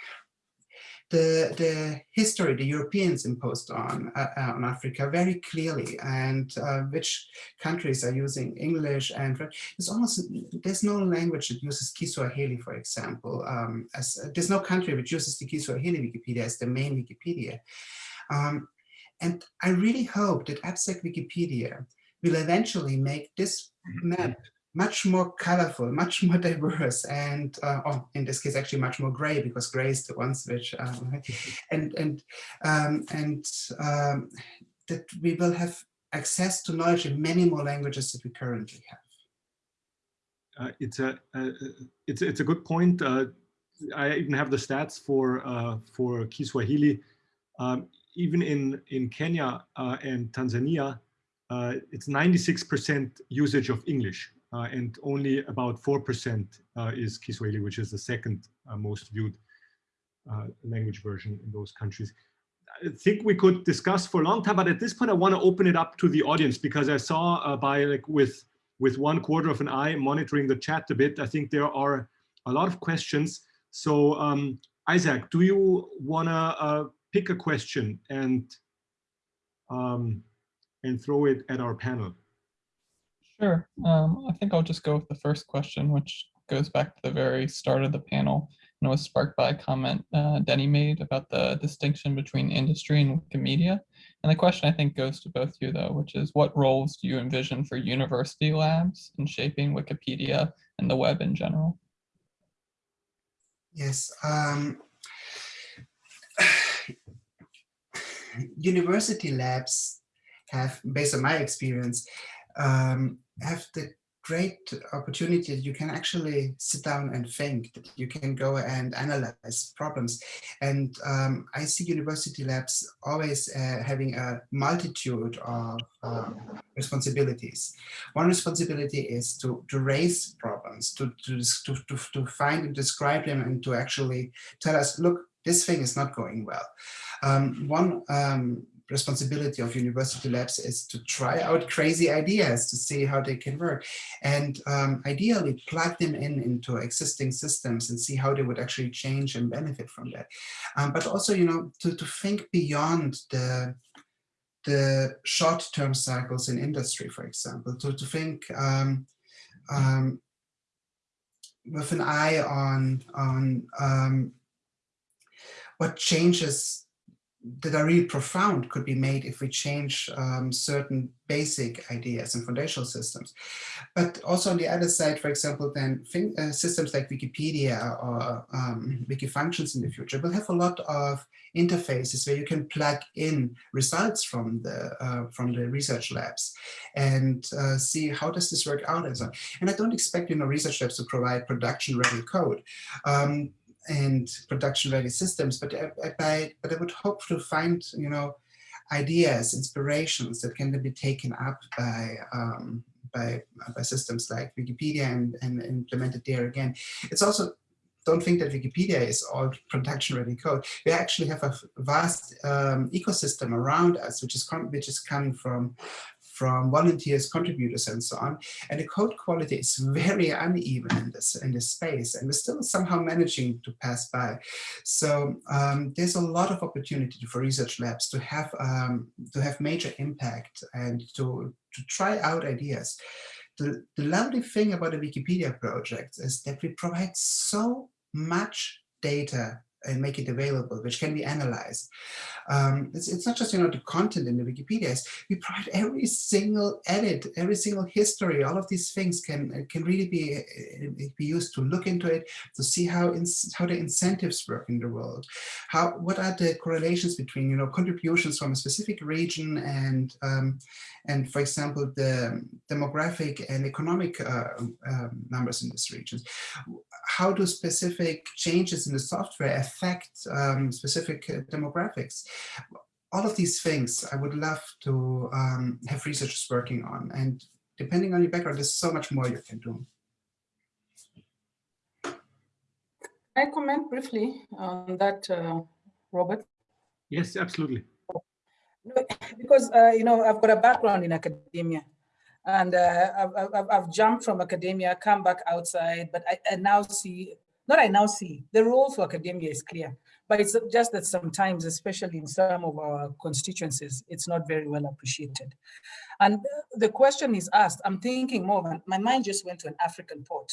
the, the history the Europeans imposed on, uh, on Africa very clearly and uh, which countries are using English and French. there's almost, there's no language that uses Kiswahili, for example, um, as there's no country which uses the Kiswahili Wikipedia as the main Wikipedia. Um, and I really hope that Abstract Wikipedia will eventually make this map much more colorful, much more diverse, and uh, oh, in this case, actually much more gray because gray is the ones which, um, and and um, and um, that we will have access to knowledge in many more languages that we currently have. Uh, it's a uh, it's it's a good point. Uh, I even have the stats for uh, for Kiswahili. Um, even in in Kenya uh, and Tanzania, it's 96% usage of English and only about 4% uh, is Kiswahili, which is the second uh, most viewed language version in those countries. I think we could discuss for a long time, but at this point, I want to open it up to the audience because I saw uh, by like with with one quarter of an eye monitoring the chat a bit. I think there are a lot of questions. So um, Isaac, do you want to uh, pick a question and um, and throw it at our panel? Sure. Um, I think I'll just go with the first question, which goes back to the very start of the panel and was sparked by a comment uh, Denny made about the distinction between industry and Wikimedia. And the question I think goes to both you though, which is what roles do you envision for university labs in shaping Wikipedia and the web in general? Yes. Um, university labs have, based on my experience, um, have the great opportunity that you can actually sit down and think, that you can go and analyze problems. And um, I see university labs always uh, having a multitude of um, responsibilities. One responsibility is to, to raise problems, to, to, to, to, to find and describe them and to actually tell us, look, this thing is not going well. Um, one um, responsibility of university labs is to try out crazy ideas to see how they can work and um, ideally plug them in into existing systems and see how they would actually change and benefit from that. Um, but also, you know, to, to think beyond the the short-term cycles in industry, for example, to, to think um, um, with an eye on, on um, what changes that are really profound could be made if we change um, certain basic ideas and foundational systems. But also on the other side, for example, then uh, systems like Wikipedia or um, Wikifunctions in the future will have a lot of interfaces where you can plug in results from the uh, from the research labs and uh, see how does this work out and so on. And I don't expect you know research labs to provide production ready code. Um, and production ready systems, but I, I, but I would hope to find, you know, ideas, inspirations that can be taken up by um, by, by systems like Wikipedia and, and implemented there again. It's also don't think that Wikipedia is all production ready code. We actually have a vast um, ecosystem around us, which is which is coming from from volunteers, contributors, and so on. And the code quality is very uneven in this in this space, and we're still somehow managing to pass by. So um, there's a lot of opportunity for research labs to have um, to have major impact and to to try out ideas. The, the lovely thing about the Wikipedia project is that we provide so much data and make it available, which can be analyzed. Um, it's, it's not just you know the content in the Wikipedia. We provide every single edit, every single history. All of these things can can really be be used to look into it to see how in, how the incentives work in the world. How what are the correlations between you know contributions from a specific region and um, and for example the demographic and economic uh, um, numbers in this region. How do specific changes in the software affect um, specific uh, demographics? All of these things I would love to um, have researchers working on. And depending on your background, there's so much more you can do. I comment briefly on that, uh, Robert? Yes, absolutely. Because, uh, you know, I've got a background in academia and uh, I've, I've, I've, jumped from academia, come back outside, but I, I, now see, not I now see, the role for academia is clear, but it's just that sometimes, especially in some of our constituencies, it's not very well appreciated. And the question is asked, I'm thinking more, my mind just went to an African port.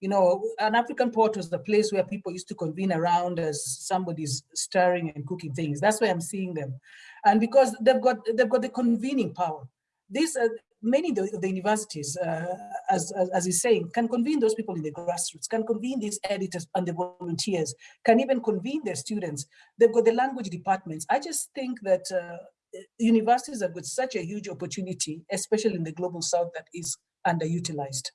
You know, an African port was the place where people used to convene around as somebody's stirring and cooking things. That's why I'm seeing them. And because they've got, they've got the convening power. These are, uh, many of the, the universities, uh, as, as, as he's saying, can convene those people in the grassroots, can convene these editors and the volunteers, can even convene their students. They've got the language departments. I just think that uh, universities have got such a huge opportunity, especially in the global south that is underutilized.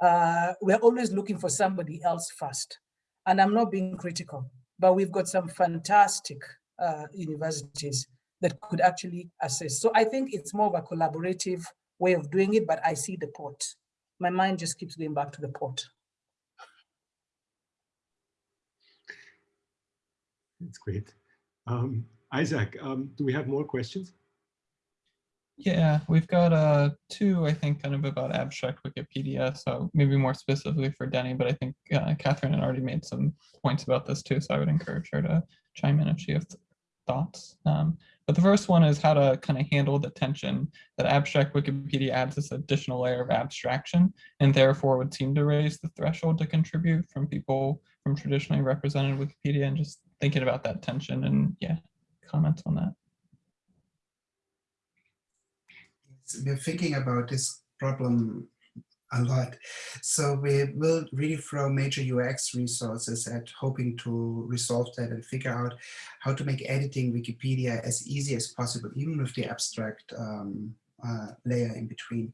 Uh, we're always looking for somebody else first. And I'm not being critical, but we've got some fantastic uh, universities that could actually assist. So I think it's more of a collaborative way of doing it, but I see the port. My mind just keeps going back to the port. That's great. Um, Isaac, um, do we have more questions? Yeah, we've got uh, two, I think, kind of about abstract Wikipedia. So maybe more specifically for Denny, but I think uh, Catherine had already made some points about this too. So I would encourage her to chime in if she has thoughts. Um, but the first one is how to kind of handle the tension that abstract Wikipedia adds this additional layer of abstraction and therefore would seem to raise the threshold to contribute from people from traditionally represented Wikipedia and just thinking about that tension and yeah, comments on that. We're thinking about this problem a lot. So we will really throw major UX resources at hoping to resolve that and figure out how to make editing Wikipedia as easy as possible, even with the abstract um, uh, layer in between.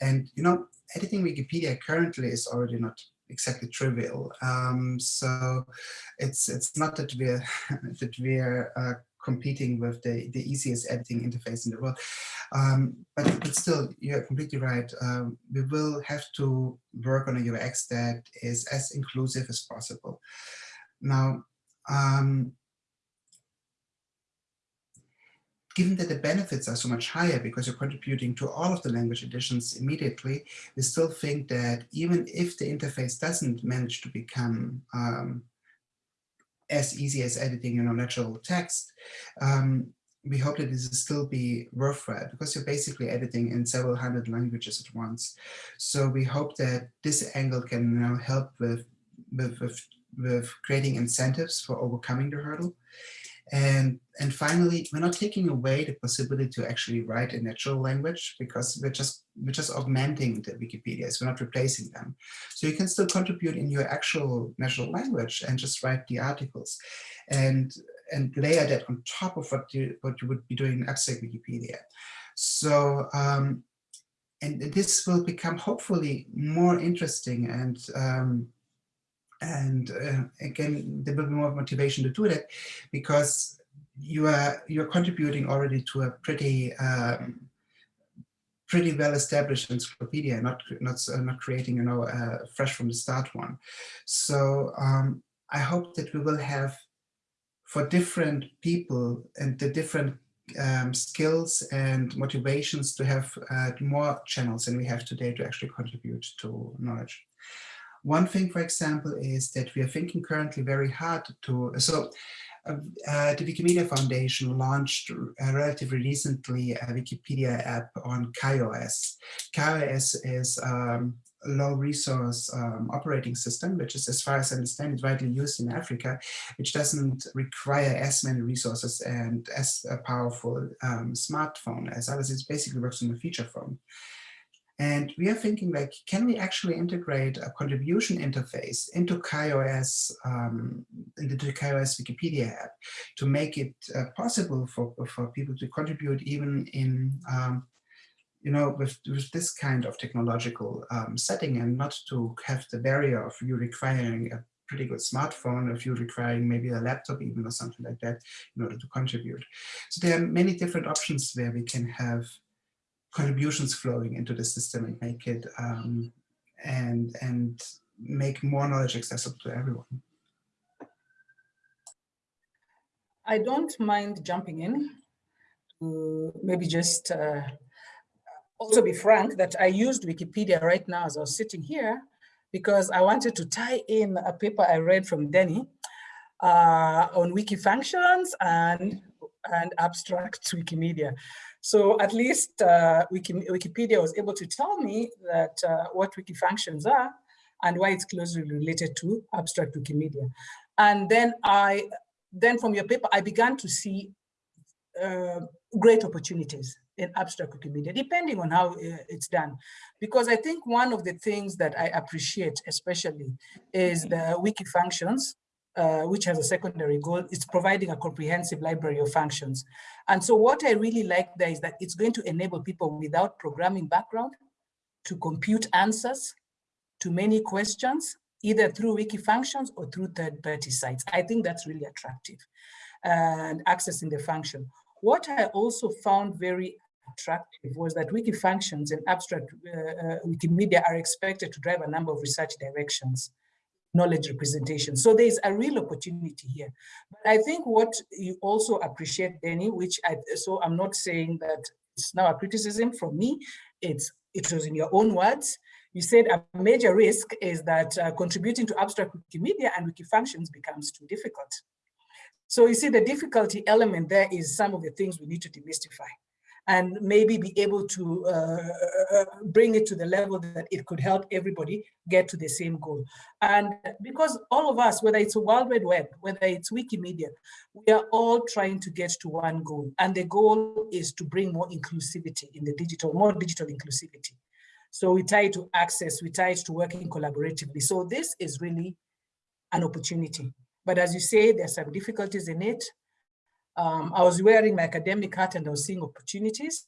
And, you know, editing Wikipedia currently is already not exactly trivial. Um, so it's it's not that we're that we're uh, competing with the, the easiest editing interface in the world. Um, but, but still, you're completely right. Um, we will have to work on a UX that is as inclusive as possible. Now, um, given that the benefits are so much higher because you're contributing to all of the language editions immediately, we still think that even if the interface doesn't manage to become um, as easy as editing, you know, natural text, um, we hope that this will still be worth worthwhile because you're basically editing in several hundred languages at once. So we hope that this angle can know, help with, with, with, with creating incentives for overcoming the hurdle. And, and finally, we're not taking away the possibility to actually write a natural language because we're just, we're just augmenting the Wikipedias, we're not replacing them. So you can still contribute in your actual natural language and just write the articles and, and layer that on top of what you, what you would be doing in abstract Wikipedia. So, um, and this will become hopefully more interesting and um, and uh, again, there will be more motivation to do that because you are you're contributing already to a pretty um, pretty well established encyclopedia, not not uh, not creating you know uh, fresh from the start one. So um, I hope that we will have for different people and the different um, skills and motivations to have uh, more channels than we have today to actually contribute to knowledge. One thing, for example, is that we are thinking currently very hard to, so uh, uh, the Wikimedia Foundation launched uh, relatively recently a Wikipedia app on KaiOS. KaiOS is um, a low resource um, operating system, which is, as far as I understand, is widely used in Africa, which doesn't require as many resources and as a powerful um, smartphone as others. It basically works on a feature phone. And we are thinking like, can we actually integrate a contribution interface into KaiOS, um, into the KaiOS Wikipedia app to make it uh, possible for, for people to contribute even in, um, you know, with, with this kind of technological um, setting and not to have the barrier of you requiring a pretty good smartphone, if you're requiring maybe a laptop even or something like that in order to contribute. So there are many different options where we can have contributions flowing into the system and make it um, and and make more knowledge accessible to everyone. I don't mind jumping in to maybe just uh, also be frank that I used Wikipedia right now as I was sitting here because I wanted to tie in a paper I read from Denny uh, on wiki functions and and abstract Wikimedia. So at least uh, Wiki, Wikipedia was able to tell me that uh, what wiki functions are and why it's closely related to abstract Wikimedia. And then I, then from your paper, I began to see uh, great opportunities in abstract Wikimedia, depending on how uh, it's done. Because I think one of the things that I appreciate especially is the wiki functions uh, which has a secondary goal, is providing a comprehensive library of functions. And so what I really like there is that it's going to enable people without programming background to compute answers to many questions, either through wiki functions or through third-party sites. I think that's really attractive and accessing the function. What I also found very attractive was that wiki functions and abstract uh, uh, Wikimedia are expected to drive a number of research directions knowledge representation. So there's a real opportunity here. But I think what you also appreciate, Denny, which I, so I'm not saying that it's now a criticism from me, it's, it was in your own words. You said a major risk is that uh, contributing to abstract Wikimedia and wiki functions becomes too difficult. So you see the difficulty element there is some of the things we need to demystify and maybe be able to uh, bring it to the level that it could help everybody get to the same goal. And because all of us, whether it's a World Wide Web, whether it's Wikimedia, we are all trying to get to one goal. And the goal is to bring more inclusivity in the digital, more digital inclusivity. So we tie it to access, we tie it to working collaboratively. So this is really an opportunity. But as you say, there's some difficulties in it. Um, I was wearing my academic hat and I was seeing opportunities,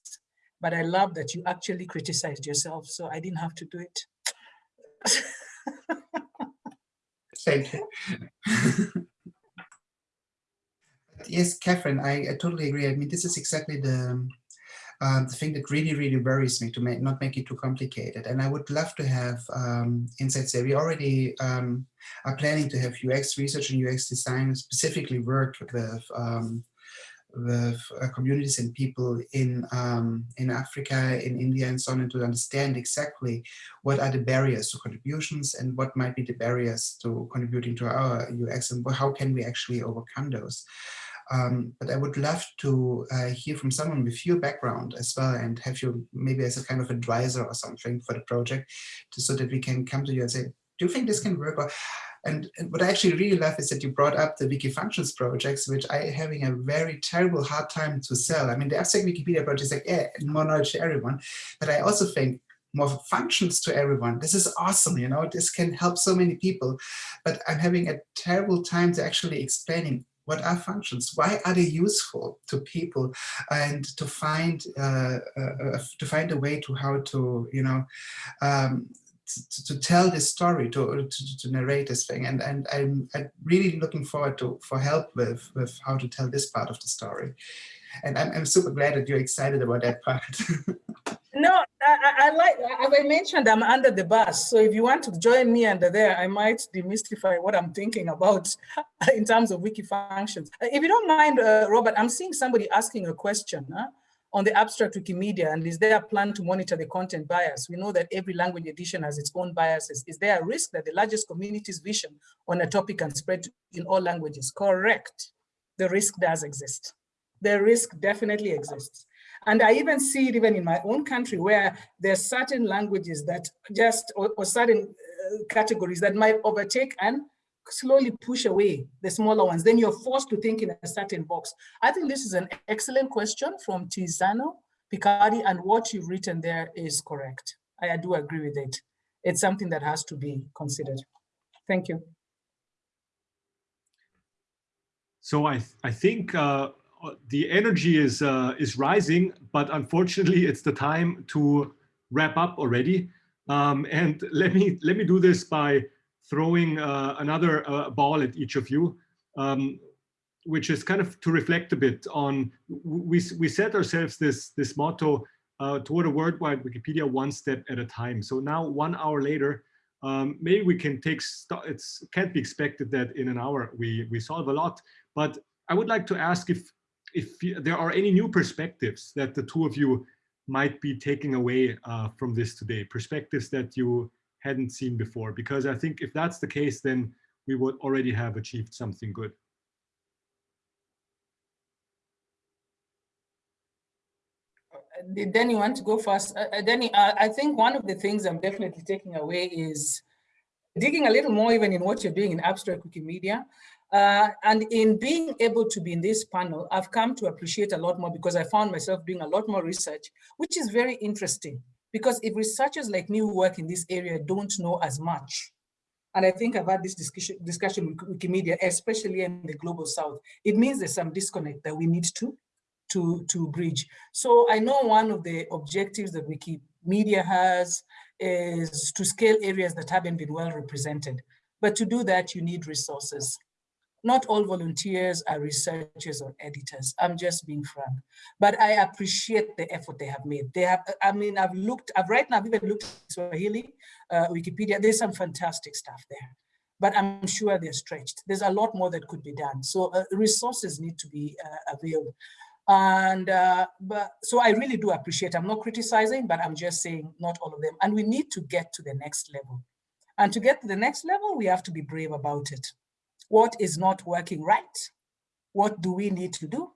but I love that you actually criticized yourself. So I didn't have to do it. Thank you. yes, Catherine, I, I, totally agree. I mean, this is exactly the, um, the thing that really, really worries me to make, not make it too complicated. And I would love to have um, insights there. We already um, are planning to have UX research and UX design specifically work with um, with uh, communities and people in um, in Africa, in India, and so on, and to understand exactly what are the barriers to contributions and what might be the barriers to contributing to our UX and how can we actually overcome those. Um, but I would love to uh, hear from someone with your background as well and have you maybe as a kind of advisor or something for the project to, so that we can come to you and say, do you think this can work? Or, and, and, what I actually really love is that you brought up the Wikifunctions projects, which I am having a very terrible hard time to sell. I mean, the abstract Wikipedia project is like, yeah, more knowledge to everyone. But I also think more functions to everyone. This is awesome, you know, this can help so many people. But I'm having a terrible time to actually explaining what are functions? Why are they useful to people? And to find uh, uh, uh to find a way to how to you know um, to, to, tell this story, to, to, to, narrate this thing. And, and I'm, I'm, really looking forward to for help with, with how to tell this part of the story. And I'm, I'm super glad that you're excited about that part. no, I, I, like, as I mentioned, I'm under the bus. So if you want to join me under there, I might demystify what I'm thinking about in terms of wiki functions. If you don't mind, uh, Robert, I'm seeing somebody asking a question. Huh? On the abstract Wikimedia and is there a plan to monitor the content bias? We know that every language edition has its own biases. Is there a risk that the largest community's vision on a topic can spread in all languages? Correct. The risk does exist. The risk definitely exists. And I even see it even in my own country where there are certain languages that just, or, or certain uh, categories that might overtake and slowly push away the smaller ones, then you're forced to think in a certain box. I think this is an excellent question from Tiziano Piccardi, and what you've written there is correct. I, I do agree with it. It's something that has to be considered. Thank you. So I, I think uh, the energy is, uh, is rising, but unfortunately it's the time to wrap up already. Um, and let me, let me do this by throwing uh, another uh, ball at each of you, um, which is kind of to reflect a bit on, we, we set ourselves this, this motto uh, toward a worldwide Wikipedia one step at a time. So now one hour later, um, maybe we can take, it can't be expected that in an hour we, we solve a lot, but I would like to ask if, if there are any new perspectives that the two of you might be taking away uh, from this today, perspectives that you hadn't seen before. Because I think if that's the case, then we would already have achieved something good. Danny want to go first? Uh, uh, Danny, uh, I think one of the things I'm definitely taking away is digging a little more even in what you're doing in abstract Wikimedia. Uh, and in being able to be in this panel, I've come to appreciate a lot more because I found myself doing a lot more research, which is very interesting. Because if researchers like me who work in this area don't know as much, and I think I've had this discussion, discussion with Wikimedia, especially in the global south, it means there's some disconnect that we need to, to, to bridge. So I know one of the objectives that Wikimedia has is to scale areas that haven't been well represented. But to do that, you need resources. Not all volunteers are researchers or editors. I'm just being frank. But I appreciate the effort they have made. They have, I mean, I've looked, I've right now, I've even looked at Swahili, uh, Wikipedia, there's some fantastic stuff there. But I'm sure they're stretched. There's a lot more that could be done. So uh, resources need to be uh. And uh, but so I really do appreciate, I'm not criticizing, but I'm just saying not all of them. And we need to get to the next level. And to get to the next level, we have to be brave about it. What is not working right? What do we need to do?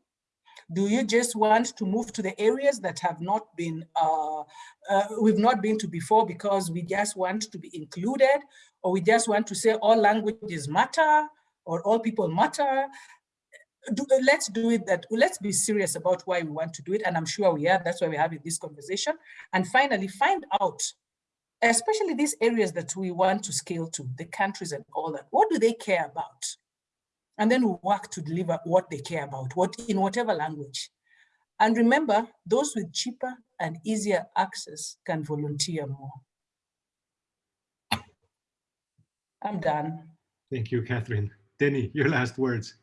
Do you just want to move to the areas that have not been, uh, uh, we've not been to before because we just want to be included, or we just want to say all languages matter, or all people matter? Do, let's do it that, let's be serious about why we want to do it. And I'm sure we are, that's why we're having this conversation. And finally, find out especially these areas that we want to scale to, the countries and all that, what do they care about? And then we work to deliver what they care about, what in whatever language. And remember, those with cheaper and easier access can volunteer more. I'm done. Thank you, Catherine. Denny, your last words.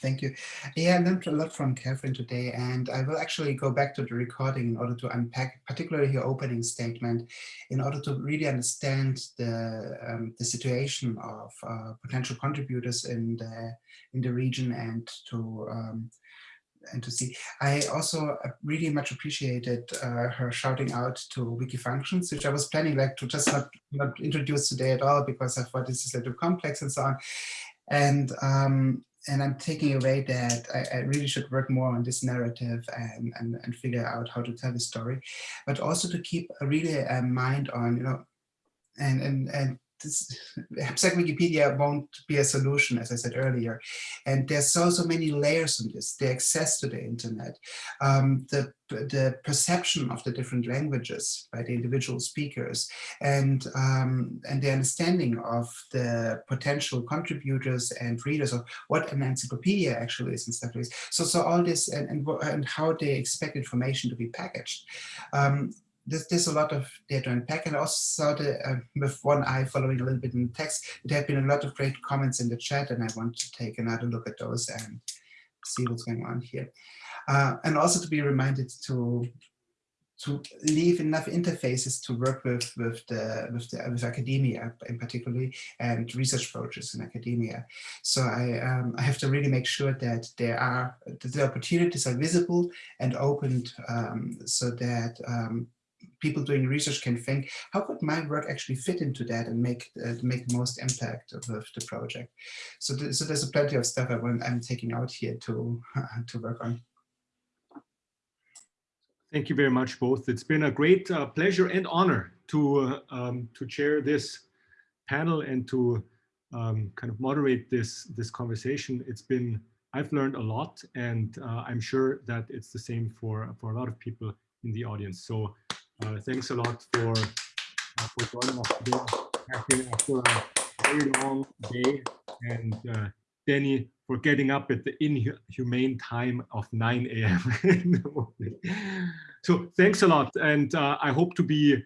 Thank you. Yeah, I learned a lot from Catherine today, and I will actually go back to the recording in order to unpack, particularly your opening statement, in order to really understand the um, the situation of uh, potential contributors in the in the region and to um, and to see. I also really much appreciated uh, her shouting out to Wikifunctions, which I was planning like to just not, not introduce today at all because I thought this is a little complex and so on. And um, and I'm taking away that I, I, really should work more on this narrative and, and, and figure out how to tell the story, but also to keep a really a mind on, you know, and, and, and this Abstract Wikipedia won't be a solution, as I said earlier. And there's so, so many layers on this, the access to the internet, um, the, the perception of the different languages by the individual speakers, and, um, and the understanding of the potential contributors and readers of what an encyclopedia actually is and stuff like this. So, so all this and, and, and how they expect information to be packaged. Um, there's, there's a lot of data to unpack and also the, uh, with one eye following a little bit in the text, there have been a lot of great comments in the chat and I want to take another look at those and see what's going on here. Uh, and also to be reminded to to leave enough interfaces to work with with the with the with academia in particularly and research projects in academia. So I um, I have to really make sure that there are that the opportunities are visible and opened um, so that um, people doing research can think, how could my work actually fit into that and make uh, make the most impact of, of the project? So, th so there's a plenty of stuff I want, I'm taking out here to uh, to work on. Thank you very much, both. It's been a great uh, pleasure and honor to uh, um, to chair this panel and to um, kind of moderate this this conversation. It's been I've learned a lot, and uh, I'm sure that it's the same for for a lot of people in the audience. So thanks a lot for uh, for joining us today after a very long day, and uh, Denny for getting up at the inhumane time of 9 a.m. so thanks a lot, and uh, I hope to be